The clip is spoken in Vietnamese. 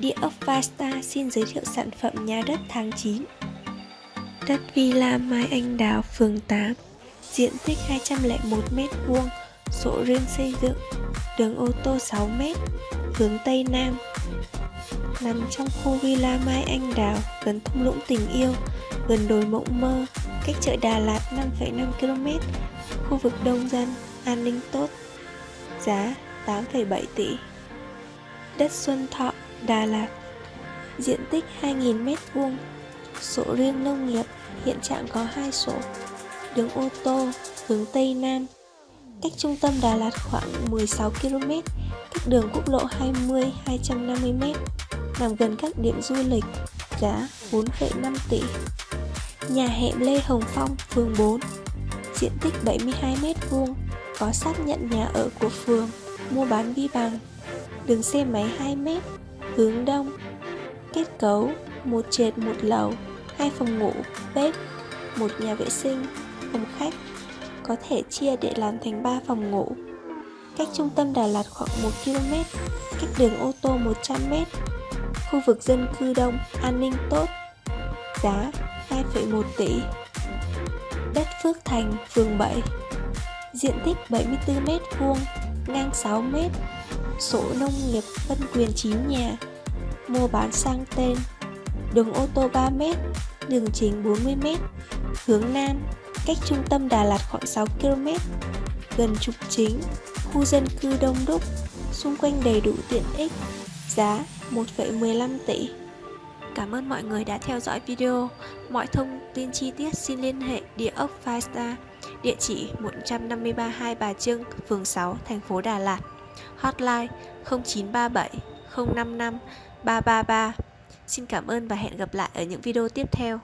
Địa ốc Vasta xin giới thiệu sản phẩm nhà đất tháng 9 Đất Villa Mai Anh Đào, phường 8 Diện tích 201m2 Sổ riêng xây dựng Đường ô tô 6m Hướng Tây Nam. Nằm trong khu Villa Mai Anh Đào Gần thung lũng tình yêu Gần đồi Mộng Mơ Cách chợ Đà Lạt 5,5 km Khu vực đông dân An ninh tốt Giá 8,7 tỷ. Đất Xuân Thọ Đà Lạt. Diện tích 2.000m2 Sổ riêng nông nghiệp Hiện trạng có hai sổ. Đường ô tô hướng Tây Nam. Cách trung tâm Đà Lạt khoảng 16 km Cách đường quốc lộ 20 250m Nằm gần các điểm du lịch Giá 4,5 tỷ. Nhà hẻm Lê Hồng Phong, phường 4 Diện tích 72m2 Có xác nhận nhà ở của phường Mua bán vi bằng Đường xe máy 2m hướng đông kết cấu một trệt một lầu hai phòng ngủ bếp một nhà vệ sinh phòng khách có thể chia để làm thành 3 phòng ngủ. Cách trung tâm Đà Lạt khoảng 1 km cách đường ô tô 100m khu vực dân cư đông an ninh tốt giá 2,1 tỷ. Đất Phước Thành phường 7 diện tích 74 m vuông ngang 6m sổ nông nghiệp phân quyền chín nhà mua bán sang tên đường ô tô 3m đường chính 40m hướng Nam cách trung tâm Đà Lạt khoảng 6 km gần trục chính khu dân cư đông đúc xung quanh đầy đủ tiện ích giá 1,15 tỷ Cảm ơn mọi người đã theo dõi video. Mọi thông tin chi tiết xin liên hệ địa ốc Five Star, địa chỉ 153 Hai Bà Trưng, phường 6, thành phố Đà Lạt. Hotline 0937 055 333. Xin cảm ơn và hẹn gặp lại ở những video tiếp theo.